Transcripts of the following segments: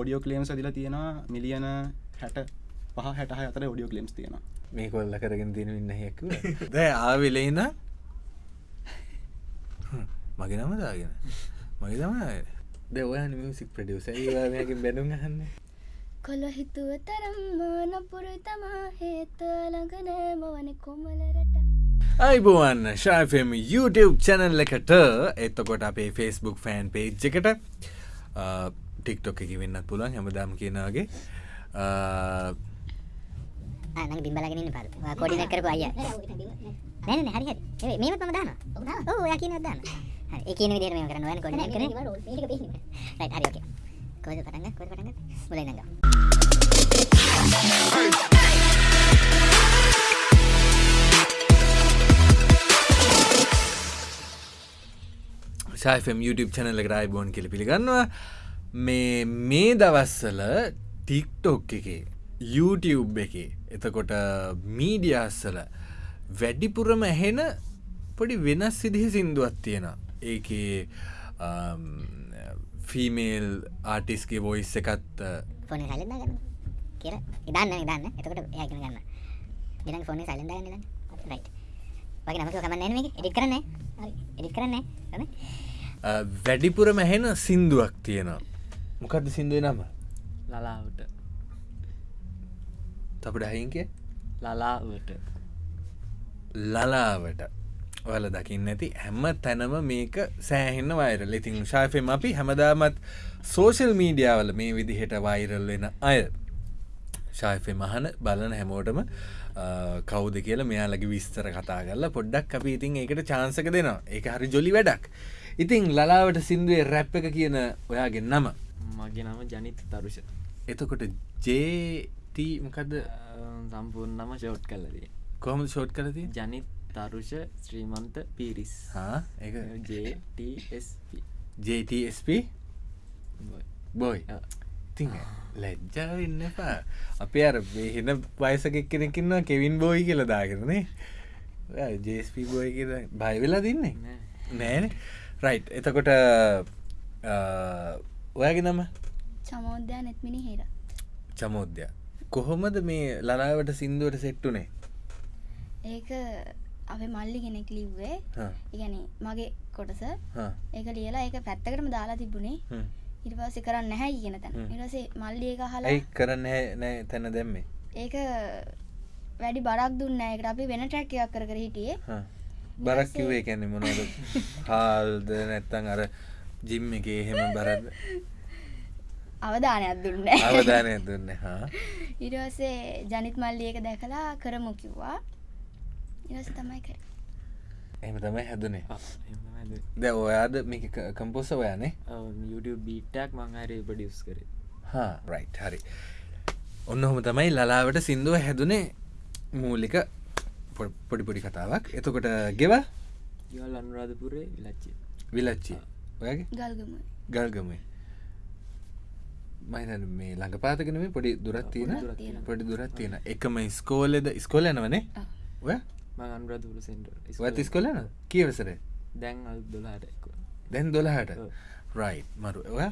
Audio claim සදිල තියෙනවා මිලියන හැට පහ හැට අතර ඔඩියෝ කලම්ස් තියෙන මේ කොල්ල කරගෙන තියෙන ඉන්න හැකු දැ ආවිලෙන්න මගේ නම දාගෙන. මගේ තම ද ඔය මිසික් ප්‍රඩියස ඒවාමයකින් බැනුම් හන්න කොල්ල හිතුව තරම් නපුරු තමා හේත ළඟනෑම වන කොමලරට අයිබෝවන් ශාෆම් YouTube චැනල් එකට එත්තකොට අපේ ෆෙස්බුක් ෆෑන් පේජ් එකට ටික්ටොක් එක වෙන්නත් පුළුවන් හැමදාම් කියනගේ නඟ බිම්බලගෙන පල් කොඩින කරපු අය නැන හරි හරි. මේමත් මම දාන ඕ ඔයා කියන දාන්න ඒ කියන විදිහට මේක කරන්න ඕනේ කොඩින කරන රයිට් හරි ඕකේ කොහෙද පටන් ගන්න කොහෙද පටන් ගන්න. මුලින් ඉඳන් ශයිෆම් YouTube චැනල එකට අයිබෝන් කෙලි පිළිගන්නවා මේ මේ දවස්සල ටික්ටොක් එක YouTube එක එතකොට මීඩියස්සල වැඩිපුරම ඇහෙන පොඩි වෙනස් සිදිහි සිින්දුවත් තියෙන ඒක ෆීමේල් ආටිස්ගේ වොයිස් එකත් ෆෝන සයිලෙන්දා ගන්න කියර ඉදන්න ඉදන්න. එතකොට එයාගෙන ගන්න. ඉදන් ෆෝන සයිලෙන්දා ගන්න රයිට් වගේ නමක කමන්න එඩි කරන්න එඩි කරන්න වැඩිපුරම ඇහෙන සින්දුවක් තියෙනවා මොකක්ද සිින්දුව නම? ලලාවට. තපට අහින්කේ ලලාවට. ලලාවට. ඔල දකින්න ඇති හැම තැනම මේක සෑහෙන්න වෛරල් ඉතින් ශාෆෙම අපි හැමදාමත් සෝෂල් මීඩියාවල මේ විදිහට වෛරල් වෙන අය. ශාෆෙ මහන බලන හැමෝටම කෞද කියලා මෙයාලගේ විස්තර කතා කරලා පොඩ්ඩක් අපි ඉතින් ඒකට චාන්සක දෙනවා. ඒක හරි ජොලි වැඩක්. ඉතිං ලලාවට සිින්දුවේ රැප් එක කියන ඔයාගෙන් නම මගේ නම ජනිත තරුෂ. එතකොට ජේටමකද සම්පූර්ණ නම ෂෝට් කල්ලදී කොහම ෂෝට් කරති ජනිත් තරුෂ ශ්‍රීමන්ත පිරිස්. ජSP JTSP බොයි. ති ලැජ්ජාවන්න එපා. අපේ අර වෙහෙන වයසකෙක් කෙනෙකින්නවා කෙවින් බෝයි කියල දාගෙනනේ ජස්ප බෝයි කියල බයිවෙලා දින්නේ නෑන. රයි් එතකොට ඔයාගේ නම? චමෝද්‍යයා නෙත්මිනි හේර. චමෝද්‍ය කොහොමද මේ ලලාවට සිින්දුවට සෙට්ටුනේ ඒක අප මල්ලි කෙනෙක් ලිව්වේ. ඉගැන මගේ කොටස. ඒක ලියලා ඒක පැත්තකටම දාලා තිබුණේ. ඉරිවාසි කරන්න නැහැ කියන තැන. ඉරසේ මල්ලිය එක හලා කරන්න නෑ තැන දැම්මේ? ඒක වැඩි බරක් දුන්න එකට අපි වෙන ට්‍රැක්කයක් කර කර හිටියේ. බරක් කිවේ කැනෙ මොනද හාල්ද නැත්තං අර ජිම් එක එහෙම බරද? අවධානයක් දුන්න. අවධානය දුන්න හා. ඉරසේ ජනිත් මල්ලිය එක දැකලා කරමු කිව්වා. ඉරස තමයි කර. එම තමයි හැදුනේ. ද ඔයාද මේක කම්පෝස ඔයානේ YouTube බීටක් මංහරි පඩියස් කර. හා රයි් හරි. ඔන්න හොම තමයි ලලාවට සිින්දුව හැදුනේ මූලික පොඩිපොඩි කතාවක්. එතකොට ගෙව යල් අනුරාධපුරේ විලච්චි විලච්චි ඔයගේ? ගල්ගම ගල්ගමේ මයින මේ ළඟ පාතකනම පොඩි දුරත් තියෙන. පොඩි දුරත් තියෙන. එකම ස්කෝලෙද ස්කොල යනවනේ? ඔය? මං අනුරාධපුර සෙන්ට වත් ස්කොලන කියවසර දැන් දොලාට දැන් දොළහට? ඔව්. රයි් මරු. ඔය?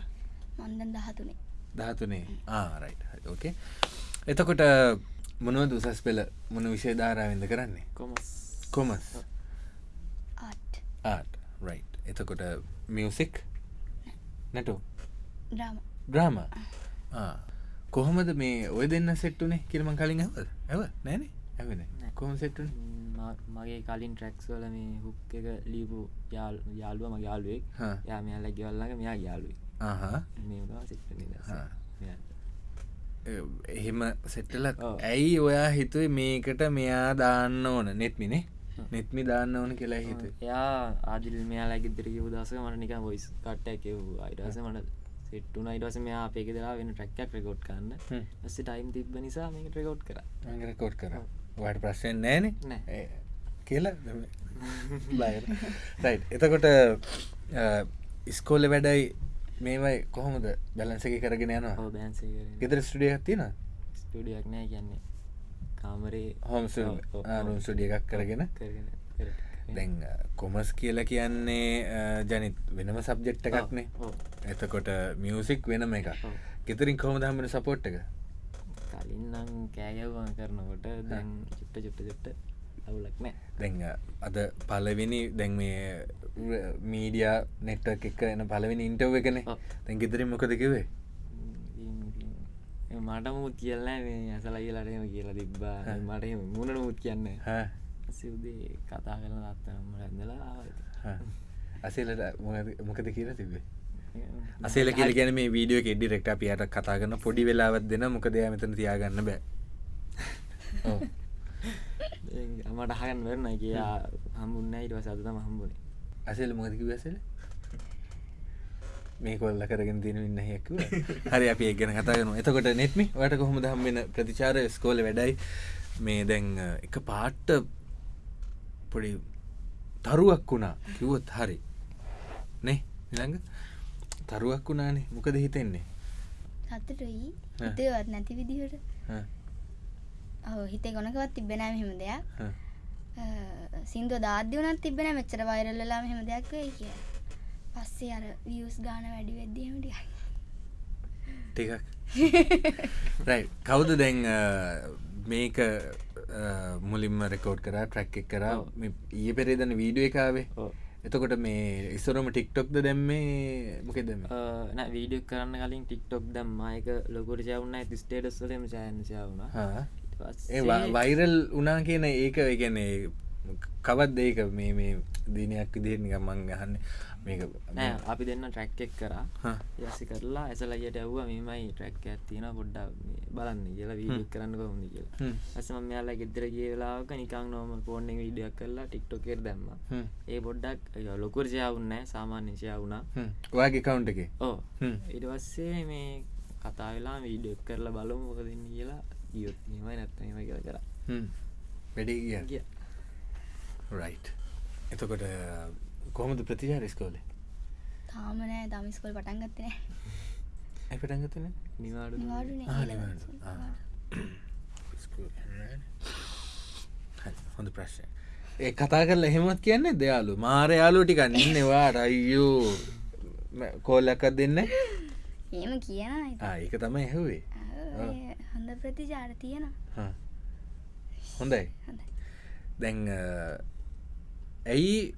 මන්දන් දහතුනේ. දහතුනේ. ආරයි් ඕකේ එතකොට මොනුව දුසස් පෙළ? මොන විෂය ධාරාවෙන්ද කරන්නේ? කොමස්. කොමස්. ආට්. ආට්. රයි් එතකොට මියසික් නැටෝ ඩ්‍රාම කොහොමද මේ ඔය දෙන්න සෙට්ටුනේ කිරම කලින් ඇව ඇව නෑනේ. ඇවෙන කොහම සෙට්ටුන මගේ කලින් ට්‍රක්ස් වල මේ හුක් එක ලීපු යාල් යාලුව මගේ යාලුවෙක් යා මෙයාල ගෙවල්ලඟ මෙයා මේ සිට එහෙම සෙට්ටල ඔව්. ඇයි ඔයා හිතුවේ මේකට මෙයා දාන්න ඕන? නෙත්මිනේ නෙත්මි දාන්න ඕන කියලා හිත එයා ආදිල් මෙයාලාගේ දිරකිව දස මට නික බොයිස් කට්ටැ කිව් අයිටස මට සිට්ටුන ඉටස මෙයා අපේක දලා වෙන ට්‍රක්යක් රෙකෝඩ් හ්ම්. ඇස ටයිම් තිබ නිසා මේක රෙකෝඩ් කර. රකෝඩ් කර. වට ප්‍රශ්යෙන් නෑන නෑ. කියලා? රයි් එතකොට ඉස්කෝල වැඩයි මේවයි කොහොමද බැලන්සක කරගෙන යනවා? ගෙදර ස්ටඩිය තින ස්ටඩියක් නෑ කියන්නේ කාමරේ හොම ඔව්, ඔව්, ඔව්. රුම් සුඩිය එකක් කරගෙන. දැන් කොමස් කියල කියන්නේ ජනිත් වෙනම සබ්ජෙක්්ට එකක්නේ. එතකොට මියසික් වෙනම එක. ගෙතරින් කොහම දහමට සපෝට් එක කලින් නම් කෑගවම කරනකොට දැන් චුට්ට චුට්ට චුට්ට අවුලක් නෑ දැන් අද පලවෙනි දැන් මේ මීඩිය නෙට්ට එක එන පලවෙනි ඉන්ටව් එකනේ ඔව්. දැන් ගෙතරින් මොකද කිවේ මට මුත් කියල්ලා ඇසල කියලටම කියලා තිබ්බා. මට මුණට මුත් කියන්න සිවදේ කතා කරන අත්තනම ඇඳලා අසේලට මොකද කියලා තිබේ අසේල කියල ගැන මේ වීඩියෝ එඩි රෙක්ට පියට කතා කරන්න පොඩි වෙලාවත් දෙන මොකද මෙතන තියාගන්න බෑ. මට හගන් වරන කියා හම්බුන්න ඉටව සතම හම්බුණේ අසේල මොකදකි වැසල මේ කොල්ල කරගෙන තින ඉන්න හැකුව හරි අපි ගැන කතාගන එතකොට නෙත්මි වට කොහොම දහම් වෙන ප්‍රතිචාර ස්කෝල වැඩයි. මේ දැන් එක පාට්ට පොඩි තරුවක් වුණා. කිව්වොත් හරි. නේ නිළඟ තරුවක් වුණානේ. මොකද හිතෙන්නේ? සතුටුයි. හිතේවත් නැති විදිහට. ඔව් හිතේ ගොනකවත් තිබෙනෑ මෙහෙම දෙයක්. සිින්දුව දාද්‍ය වනත් තිබෙන මෙච්චර වෛරල්ලලා මෙහෙම දෙයක් වෙයි කිය පස්සේ අර වියස් ගාන වැඩි වෙද්දිහමටිය ටිකක්. රයි කවුද දැන් මේක මුලින්ම රෙකෝඩ් කර ට්‍රැක් එක කර. ඊය පෙරේදන වීඩුව එකාවේ එතකොට මේ ඉස්සරම ටික්ටොක්ද දැම්මේ මොකෙ දෙම නෑ වීඩියක් කරන්න කලින් ටික්ටොක් දම්මායක ලොකොට චවුන්න ඇති ස්ටේටස්වලම චයන්න චවුණ ඒ වයිරල් උනා කියන ඒක ගැන කවත් ඒක? මේ මේ දිනයක් විදිහට නිකම් මං ගහන්න නෑ අපි දෙන්න ට්‍රැක් එක් කරා. යසි කරලා ඇසලයියට ඇව්ව මෙමයි ට්‍රැක් ඇත්තින පොඩ්ඩ බලන්න කියලා වීඩියක් කරන්න කොහොඳ කියලා. හ්ම්. ඇසම මෙයාලා ගෙදර කියලාක නිකං නොම ෆෝර්න විඩියක් කරලා ටික්ටොකෙර දැම්ම. හ්ම්. ඒ පොඩ්ඩක් ලොකුර ජයවුන්න සාමාන්‍ය ජයවුණා හ්ම්. ඔයාගේ කවුන්ට එක? හ්ම්. ඉට පස්සේ මේ කතා වෙලා වීඩියක් කරලා බලමු මොක දෙන්න කියලා ගියොත් මයි නැත්තම කියලා කර. වැඩේ ගිය? ගිය. රයි් එතකොට කොහොමද ප්‍රතිචාර ස්කෝලේ තාමනෑ දමිස්කොල් පටන් ගත්තනෑ ඇපටගතන නිවාඩු නිවාඩුනේ හොඳ ප්‍රශ්ය ඒ කතා කරලා එහෙමත් කියන්නේ දයාලු මාර යාලු ටික ඉන්නවා රයියෝ කෝල්ලක්කත් දෙන්න ඒම කියන ඒක තමයි ඇහුවේ. හොඳ ප්‍රතිචාර තියෙන හා. හොඳයි. හොඳයි. දැන් අ, ඇයි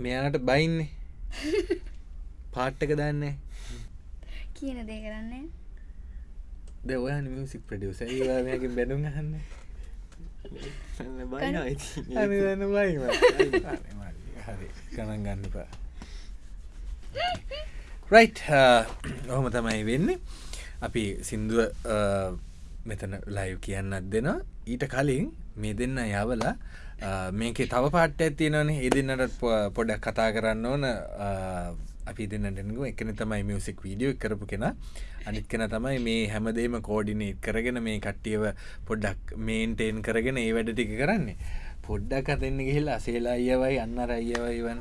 මෙයාට බයින්නේ? පාට්ටක දන්නේ කියන දේ කරන්නේ ද ඔය මියසික් ප්‍රඩියස ඒවාගේ බයි හරි. ගණන් ගන්නපා රයි් ඔහොම තමයි වෙන්නේ. අපි සින්දුව මෙතන ලයිව් කියන්නත් දෙන ඊට කලින් මේ දෙන්න යවලා මේකේ තව පාට්ට ඇතිනනේ ඒ දෙන්නට පො- පොඩක් කතා කරන්න ඕන. අ, අපි දෙන්නටෙනක එකන තමයි මියසික් වීඩියෝ කරපු කෙන. අනිත් කෙන තමයි මේ හැමදේම කෝඩිනේට් කරගෙන මේ කට්ටියව පොඩ්ඩක් මේන්ටේන් කරගෙන ඒ වැඩ ටික කරන්නේ. පොඩ්ඩක් අතෙන්න ගිහිල්ලා අසේලා අයවයි අන්න අයවයිවන්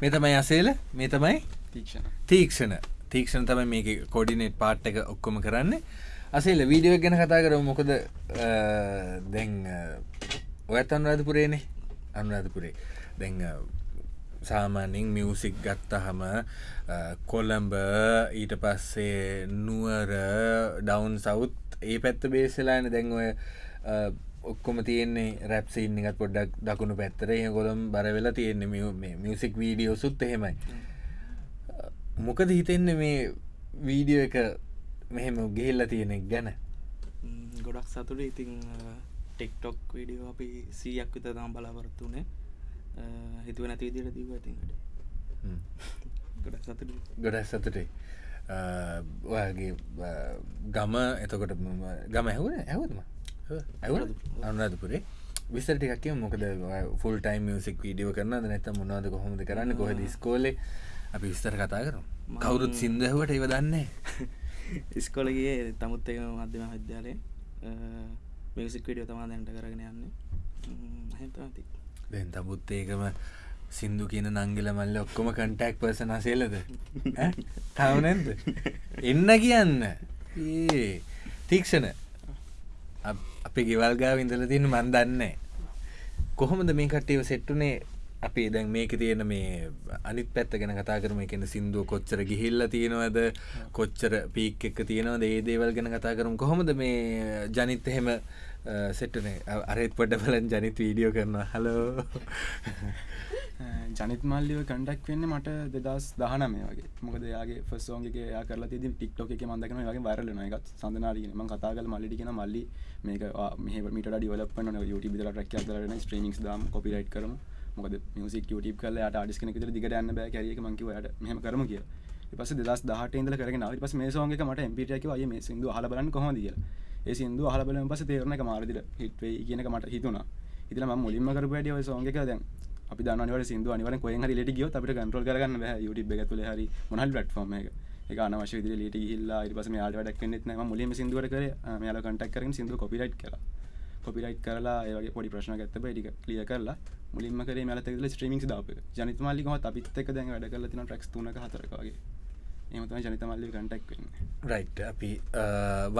මේ තමයි අසේල? මේ තමයි? තීක්ෂණ. තීක්ෂණ. තමයි මේක කොඩිනේට් පාට් එක ඔක්කොම කරන්න. අසේල වීඩියෝ ගැන කතා කර මොකද දැන් ඔයත් අනුරාධපුරේනේ. අනුරාධපුරේ. දැන් සාමාන්‍යෙන් මියසික් ගත්තහම කොළඹ ඊට පස්සේ නුවර ඩවන්් සවුත් ඒ පැත්ත බේසලාන දැන් ඔය අ, ඔක්කොම තියෙන්නේ රැප්සින්න එකත් පොඩ්ඩක් දකුණු පැත්තර ඒ ගොළම් බරවෙලා තියෙන්නේ මියසික් වීඩියෝ සුත් එහෙමයි මොකද හිතෙන්න මේ වීඩියෝ එක මෙහෙම ගෙහිල්ල තියෙනෙක් ගැන? ගොඩක් සතුට ඉතින් ටෙක්ටොක් විඩියෝ අපි සීයක් විත තම් බලාපොරත්තුනේ හිතුව නැති විදිට දීව ඇතිකට හ්ම්. ගොඩක් සතුට ගොඩක් සතුටේ ඔයාගේ ගම එතකොට ගම ඇහුන ඇහවත්ම ඇවුන අනුරාධපුරේ. විස්සර ටිකක් කියමු. මොකද ෆුල් ටයිම් මියසික් වීඩියෝ කරන නැත මොනවද කොහොමද කරන්න? කොහෙද ස්කෝලේ අපි විස්තර කතා කරමු. කවුරුත් සිින්දහුවට ඒව දන්නේ ඉස්කොලගේ තමුත් එක මධ්‍යම විද්‍යාලය මියසික් විඩියෝ තමා දැන්ට කරගෙන යන්න. හැතති දැන් තමුත් ඒකම සින්දු කියන නංගිල මල්ල ඔක්කොම කටක් පර්සන සේලද තවනැද එන්න කියන්න. ඒ තීක්ෂණ අපි ගෙවල්ගා විඳල තින්න මන් දන්න කොහොමද මේ කට්ටව සෙට්ටුනේ අපි දැන් මේක තියෙන මේ අනිත් පැත්ත ගැන කතා කරම. එකන සිින්දුව කොච්චර ගිහිල්ල තියෙනවද? කොච්චර පීක් එක්ක තියෙනවද? ඒ දේවල් ගැන කතා කරම්. කොහොමද මේ ජනිත් එහෙම සෙට්ටනේ අරත් පොඩ බලන් ජනිත වීඩියෝ කරනවා. හලෝ ජනිත් මල්ලිව කඩක් වෙන්න මට දෙදස් දහනම වගේ. මොකද යාගේ ෆස්සෝන්ගේ යා කරලා ති ටික්ටෝක එක මන්දකන වගේ වරලන එකත් සඳනාරීම කතාගල මල්ලිටිකෙන මල්ලි මේක මේ මිට ඩිවලපන යුට බිදල රක් කරන ස්ට්‍රීමික්ස් දම් කොපිරයිට් කරම. මොකද මියසික් ටප කල ට ඩිස්කන ර දිගට යන්න බෑ කැරියක මංකිවට මෙහම කරම කිය පස දස් දහට ඉදල කරන පස් මේ සෝගේ මට එම්පිටක ය මේ සිදු හල බලන්න කොහොදිය ඒ සිදු හල බල පස තේරන එක මාරදිර හිටවේ කියනක මට හිතුනා ඉතිල ම මුලින්ම කර වැඩිය සෝගක දැන් අපි දන්නවට සිදු අනිවර කොය හරි ලට ගිය අපට කන්ට්‍රල් කරගන්න YouTube එක තුළ හරි මොනල් පටෆෝර්ම එක. එක අනවශ්‍ය විදිහට ලීට ගිහිල්ලා ඊට පස්සේ මෙයාලට වැඩක් වෙන්නෙත් නැහැ මම මුලින්ම සින්දුවට කරේ මෙයාලා කන්ටැක්ට් කරගෙන සින්දුව කොපිරයිට් කළා. කොපිරයිට් කරලා ඒ වගේ පොඩි ප්‍රශ්න ගත්ත බෑ. ටික ක්ලියර් කරලා මුලින්ම කරේ මෙයාලත් එක්කලා ස්ට්‍රීමින්ග්ස් දාපු එක. ජනිත් මාල්ලි කොහොමද අපිත් එක්ක දැන් වැඩ කරලා තියෙනවා ට්‍රැක්ස් 3ක 4ක වගේ. එහෙම තමයි ජනිත මල්ලි කන්ටැක්ට් වෙන්නේ. රයිට් අපි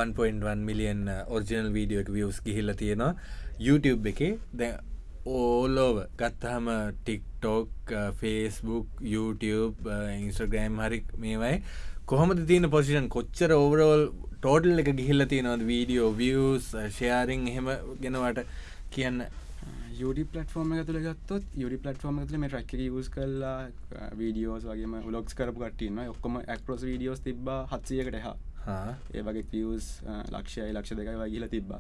1.1 මිලියන් ඔරිජිනල් වීඩියෝ එක views ගිහිල්ලා තියෙනවා. YouTube එකේ දැන් ඕලෝව ගත්තහම ටික්ටෝක් ෆේස්බුක් YouTube ඉන්ස්ට්‍රගෑම් හරි මේවයි. කොහොමද තියෙන පොසිෂන් කොච්චර ඕවරෝල් ටෝටල් එක ගිහිල්ල තියෙනවද? වීඩියෝ වියස් ෂයාරිං එහෙම ගෙනවට කියන්න යුඩි පලටෆෝර්ම තුළ ගත්තොත් යුඩි පලටෆෝර්ම තුළ මේ රැක්ක යස් කල්ලා වීඩියෝස් වගේම ලොක්ස් කරපු කටන්න ඔක්කොම ඇක්පරෝස් වීඩියෝස් තිබ හත්සියකට හා ඒ වගේ පියස් ලක්ෂය ලක්ෂ දෙකයි වගේල තිබ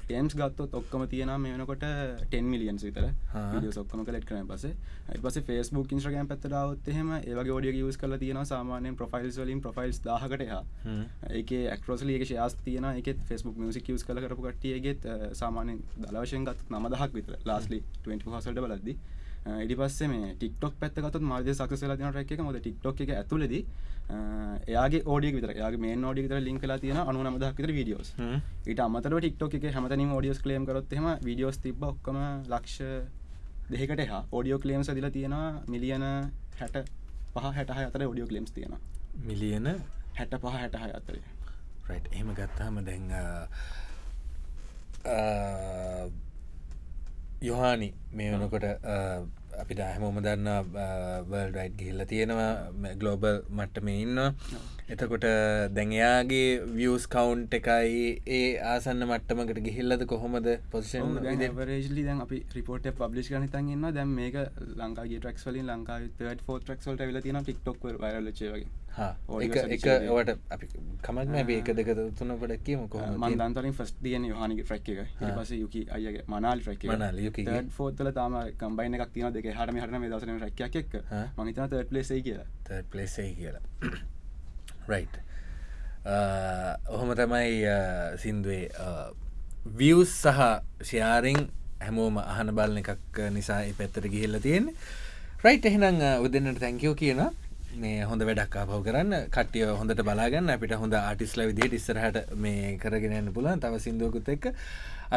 ටම්ස් ගත්තොත් ඔක්කම තියෙන මේ වෙනකොට 10 මිලියන් විතර. ඔක්කම කලෙට් කරන පස පස ෆස්බුක් ඉන්ස්්‍රගම් පත්තරාවත් එහෙම ඒවගේ ෝඩිය යස් කල තියෙන සාමානයෙන් ප්‍රෆයිල්ස් වලින් ප්‍රෆයිල්ස් දාහකට හා ඒක ඇක්රෝසලියක ශයාස් තියන එක ෆස්බුක් මසික යස් කල කරපු කටියගෙත් සාමානෙන් දලවශයෙන් ගත් නම දහක් විතර. ලාස්ලි 20 හසල්ට බලද්දි ඉඩි පස්සේ මේ ටික්ටොක් පැත්තකත් මාද සක්සලා තින රැක් එක. මොද ටික්ටොක් එක ඇතුලද එයාගේ ඕඩිය විතර යාගේ මේ ෝඩි විතර ලින්ක් කලා තියෙන අනු නමදක් විතර වීඩියෝස් ඊට අමතර ටික්ටොක් එක හැමතනින් ෝඩියෝස් කලේම් කරොත් එම වීඩියෝස් තිබ ඔක්කම ලක්ෂ දෙකට හා ඕඩියෝ කලේම් සදිල තියෙන මිලියන හැට පහ හැටහ අතර ෝඩියෝ කලේම්ස් තියෙන මිලියන හැට පහ හැටහ අතරේ. රයි් එහෙම ගත්තාම දැන් යොහානි මේ වනකොට අපිට හැමෝම දන්න වර්ල්ඩයිට් ගිහිල්ල තියෙනවා ගලෝබල් මට්ටම ඉන්න එතකොට දැඟයාගේ වියස් කවුන්් එකයි ඒ ආසන්න මට්ටමකට ගිහිල්ලද කොහොමද පොසිෂන් වරේජලි දැන් අපි රිපෝට පබ්ලිස් ගනිතන් ඉන්න දැම් මේක ලංකාගේ ට්‍රක්ස් වලින් ලංකා ෆෝ ට්‍රක්ස්වල්ට වෙල තින ටික්ටොක් වරලචේ වගේ. එක ඔට අපි කමක්න බේක දෙක තුන පට කියම කොහ මන්දන්තරින් ෆස් තියන හනි ්‍රක් එක. පස යුකි අයගේ මනාල් ්‍රක් ෆෝතල තම කම්බයින එකක් තින දෙක හටම හරන දසන රැක්යක් එක් මහිතන තට ලෙසේ කියලා. තට පලෙසේ කියලා රයි් ඔහොම තමයි සින්දුවේ වියස් සහ ෂයාරිං හැමෝම අහන බලන එකක් නිසා පැත්තර ගිහිල්ල තියෙන රයිට් එහෙනම් උදන්නට තැංකයෝ කියනවා. මේ හොඳ වැඩක්කා පව කරන්න. කටිය හොඳට බලාගන්න. අපිට හොඳ ආටිස්ල විදිහට ඉස්සරහට මේ කරගෙනන්න පුලන් තව සිින්දුවකුත් එක්ක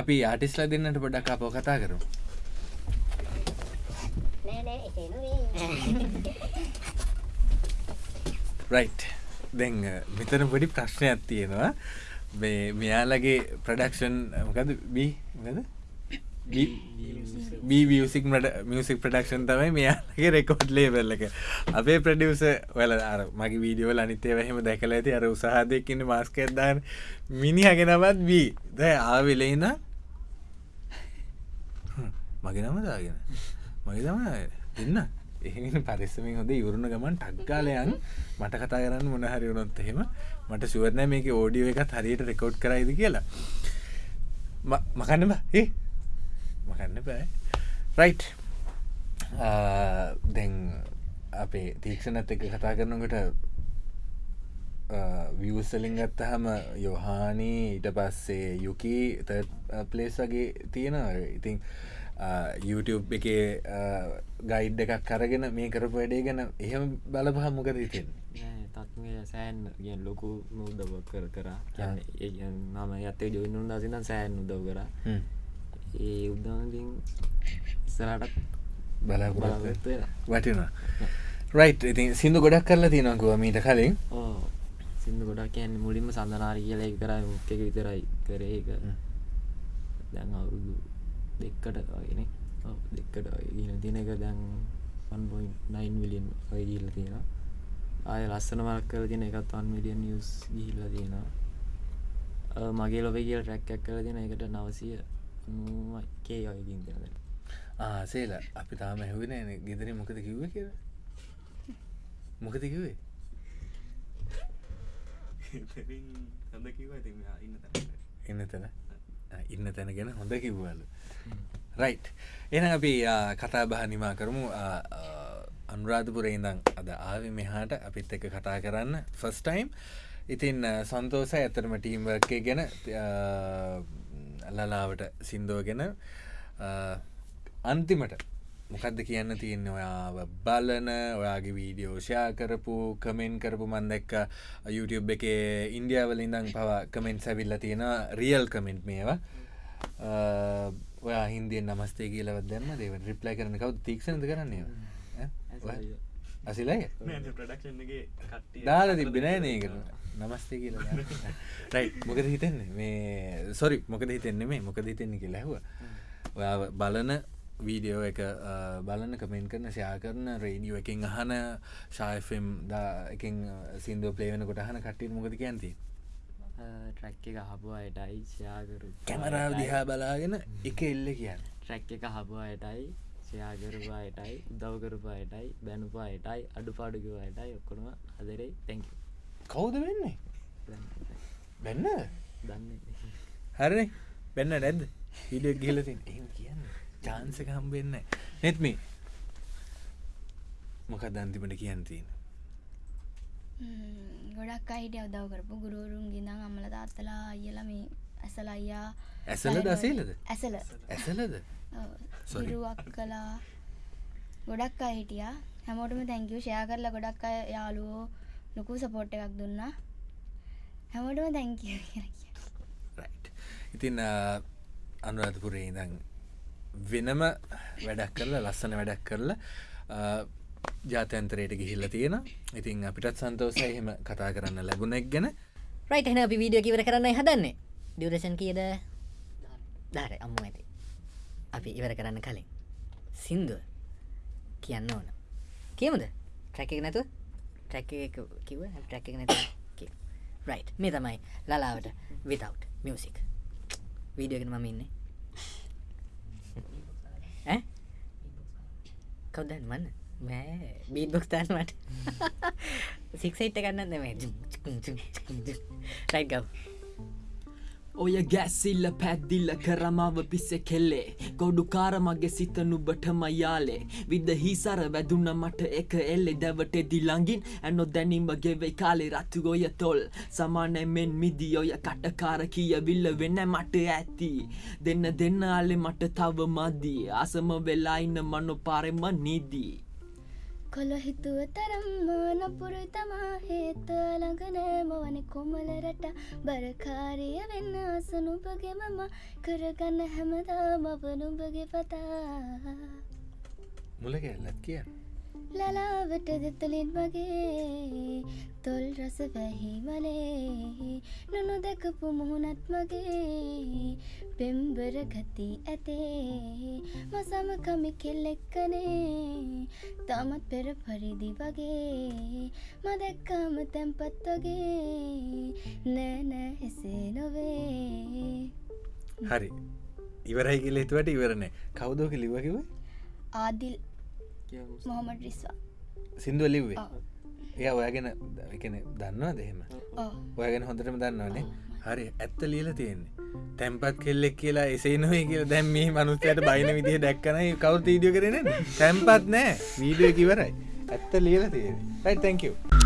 අපි ආටිස්ලා දෙන්නට පොඩක්කා පෝ කතා කරු රයි් දැන් මෙතන පොඩි ප්‍රශ්නයක් තියෙනවා. මෙයාලගේ ප්‍රඩක්ෂන් මොකද බී ගද බීසික් මියසික් ප්‍රඩක්ෂන් තමයි මෙයාගේ රෙකෝඩ් ලේබල්ල එක. අපේ ප්‍රඩියස වල අර මගේ වීඩියෝල අනිතේ වහෙම දැකල ඇති. අර උසාහදයකින්න මාස්කෙත්දාන මිනිහගෙනවත් බී ද ආවෙලෙන මගේ නමදාගෙන මගේ තම දෙන්න එහෙ පරිස්සමින් හොද ඉවරුණ ගමන් ටක්ගාලයන් මට කතා කරන්න මොනහරි වුණොත් එහෙම මට සුවරණ මේක ඕඩියෝ එකත් හරියට රෙකෝඩ් කරයිද කියලා. මකන්නම ඒ මකන්න බෑ. රයි් දැන් අපේ තීක්ෂණත් එක කතා කරනකට වියසලින් ගත්තහම යොහානී ඊට පස්සේ යුකි පලේස් වගේ තියෙනවා. ඉතිං YouTube එක ගයිඩ් එකක් කරගෙන මේ කරපු වැඩේ ගැන එහෙම බලපහ මොකද ඉතින් තත්මය සෑන් ගෙන් ලොකු මුදව කර කරා. නම ඇත්තේ ජොයිනුන් දසින සෑන් උදව කරා ඒ උදවින් ඉස්සරටත් බලාපොරොත්තු වටිනවා. රයිට් ඉතින් සිින්දු ගොඩක් කරලා තියෙනකුව මීට කලින්. සිින්දු ගොඩක් කියන්න මුලින්ම සඳනාරි කියල කරයි මුක්ක විතරයි කරේ දැන් අවුරුදු දෙක්කට වගෙන දෙක්කට ගෙන තින එක දැන් 1.9 විලියන් ඔය ගිල්ල තියෙන ආය ලස්සන මක් කර තින එකත් 1 මිලියන් නිියස් ගිහිල්ල තියෙනවා. මගේ ලොබ කියල ට්‍රැක්කක් කර තින එකට නවසය කේ ඔයකින් කරද ආසේලා අපි තාම ඇහුවෙන ගෙදර මොකද කිව්ව කිය මොකද කිවේ ඉන්න තැන ඉන්න තැන ගැන හොඳ කිව්වලු. රයි් එන අපි කතා බහ නිමා කරමු. අනුරාධපුර ඉඳං අද ආව මෙහාට. අපිත් එක කතා කරන්න. ෆස්ටයිම් ඉතින් සන්තෝස ඇතරම ටීම්වර්කය ගැන. ලලාවට සින්දෝ ගැන අන්තිමට මොකක්ද කියන්න තියන්න? ඔයාව බලන ඔයාගේ වීඩියෝෂයා කරපු කමෙන්් කරපු මන්දැක්ක YouTube එක ඉන්ඩියාවලින්දං පවා කමෙන්ට් සැවිල්ල තියෙන රියල් කමෙන්ට් මේවා. ඔයා හින්දියෙන් නමස්තේ කියලවත් දැන්න දේව රිප්ලයි කරන කවු තික්ෂණද කරන්නේ අසිලයි දාල තිබෙනෑ නේ කර නමස්තේ කියල රයි මොකද හිතන්නේ? මේ සොරි මොකද හිතෙන්නේ මේ? මොකද හිතෙන්නේ කියලා ඇහුව. ඔයා බලන වීඩියෝ එක බලන කමෙන්ට කරන ෂයා කරන රේඩියෝ එකින් අහන ශායෆම් දා එකින් සිින්දුව ප්ලේවන කොට අහන කට්ටිය මොකද කියන්ති ට්‍රැක් එක හබුව අයටයි ෂයාකරු කැමරාව දිහා බලාගෙන එක එල්ල කියන්න. ට්‍රැක් එක හබුව අයටයි ෂයාකරපු අයටයි උදව්කරපු අයටයි බැනුපු අයටයි අඩු පාඩුකිව අයටයි ඔක්කොනම අදරේ තැංක කවුද වෙන්නේ? බැන්න දන්න. හරනේ. බැන්න නැද්ද? හිඩ ගිලතින් එම කියන්න චාන්සක හම්බෙන්න නෙත්මි මොකක් දන්තිමට කියන්තින ගොඩක් අහිට අවදව කරපු ගුරුවරුන් ගෙනං අම්මල තාත්තලා අයල මේ ඇසල අයියා ඇසල දසේලද ඇසල. ඇසලද? සොරුවක් කලා ගොඩක් අහිටිය හැමෝටම තැංකව ෂයා කරලා ගොඩක් අය යාලුවෝ ලොකු සපෝට් එකක් දුන්නා. හැමෝටම තැංකව ඉතින් අනුරාධපුරේ ඉඳං වෙනම වැඩක් කරලා ලස්සන වැඩක් කරලා ජාතන්තරයට ගිහිල්ල තියෙන ඉතින් අපිටත් සන්තෝසය එහෙම කතා කරන්න ලැබුණෙක් ගැන. රයිට එන අපි වීඩියෝ කිවර කරන්න හදන්නේ. ඩියරේෂන් කියද? ධාර අම්මු ඇති. අපි ඉවර කරන්න කලින්. සින්දුව කියන්න ඕන. කියමුද? ට්‍රැක එක නැතුව? ට්‍රැක් කිව ට්‍රැක් එක නැතු රයි් මේ තමයි ලලාවට විතව් මියසික් වීඩියෝගෙන මම ඉන්නේ. කවදන් මන්න බීට බොක්ස්තාන් මට. සික්සයිට්ට ගන්න මේ රයි් ගව් ඔය ගැස්සිල්ල පැද්දිල්ල කරමාව පිස්සෙ කෙල්ලේ. ගොඩුකාර මගේ සිත නුබටම යාලේ. විද හිසර වැදුන්න මට එක එල්ලෙ. දැවට දිලංගින් ඇනො දැනීමගේ වෙයි කාලේ රත්තු ඔය තොල්. සමානැමෙන් මිදි ඔය කටකාර කිය විල්ල වෙන්න මට ඇති. දෙන්න දෙන්න අලෙ මට තව මදී. අසම වෙලාඉන්න මනො පාරෙම නිදී. කොළ හිතුව තරම්ම නපුරු තමා හේත ළඟනෑම වන කොමලරට බරකාරිය වෙන්න අසනුපගේ මම කරගන්න හැමදා මවනුඹගේ පතා. මුල ගැල්ලත් කියන්න. ලලාවට දෙතලින් වගේ තොල් රස වැහිමලේ නොනො දැකපු මුහුණත් මගේ පෙම්බර ගති ඇතේ මසම කමි කෙල්ලෙක්කනේ තමත් පෙර පරිදි වගේ මදැක්කාම තැන්පත් වගේ නෑනෑ එසේ නොවේ හරි. ඉවරයි කියල හිතුවට ඉවරණය කවුදෝක ලිවකිව ආදිල් මොහමට රිස්වා. සිින්දුව ලිව්වේ එය ඔයගෙන එකන දන්නවා දෙහෙම ඔයගෙන හොඳටම දන්නවනේ. හරි ඇත්ත ලියල තියෙන්නේ. තැම්පත් කෙල්ලෙක් කියලා එසේ නොවේ කියලා දැම් මේ මනුස්සයට බයින විදිහ දැක්කනයි කවුත් ීඩියෝ කරන තැම්පත් නෑ. වීඩියෝ කිවරයි ඇත්ත ලියල තියෙන යි තැංකව